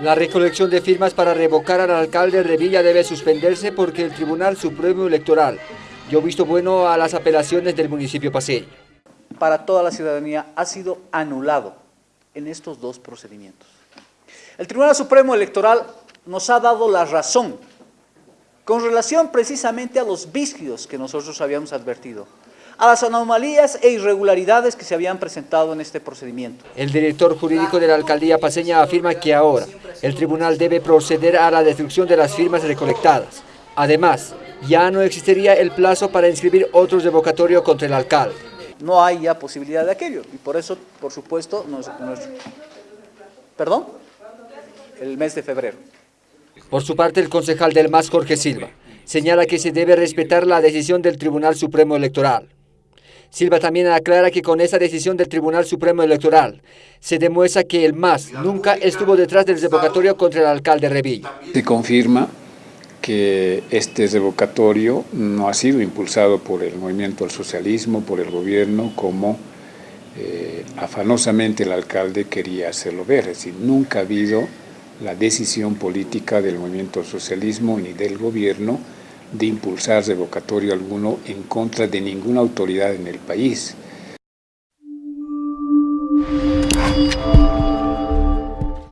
La recolección de firmas para revocar al alcalde Revilla debe suspenderse porque el Tribunal Supremo Electoral dio visto bueno a las apelaciones del municipio paseño. Para toda la ciudadanía ha sido anulado en estos dos procedimientos. El Tribunal Supremo Electoral nos ha dado la razón con relación precisamente a los vicios que nosotros habíamos advertido, a las anomalías e irregularidades que se habían presentado en este procedimiento. El director jurídico de la alcaldía paseña afirma que ahora el tribunal debe proceder a la destrucción de las firmas recolectadas. Además, ya no existiría el plazo para inscribir otro revocatorio contra el alcalde. No hay ya posibilidad de aquello y por eso, por supuesto, nos, nos ¿Perdón? El mes de febrero. Por su parte, el concejal del MAS, Jorge Silva, señala que se debe respetar la decisión del Tribunal Supremo Electoral. Silva también aclara que con esa decisión del Tribunal Supremo Electoral se demuestra que el MAS nunca estuvo detrás del revocatorio contra el alcalde Revilla. Se confirma que este revocatorio no ha sido impulsado por el movimiento al socialismo, por el gobierno, como eh, afanosamente el alcalde quería hacerlo ver. Es decir, nunca ha habido la decisión política del movimiento socialismo ni del gobierno de impulsar revocatorio alguno en contra de ninguna autoridad en el país.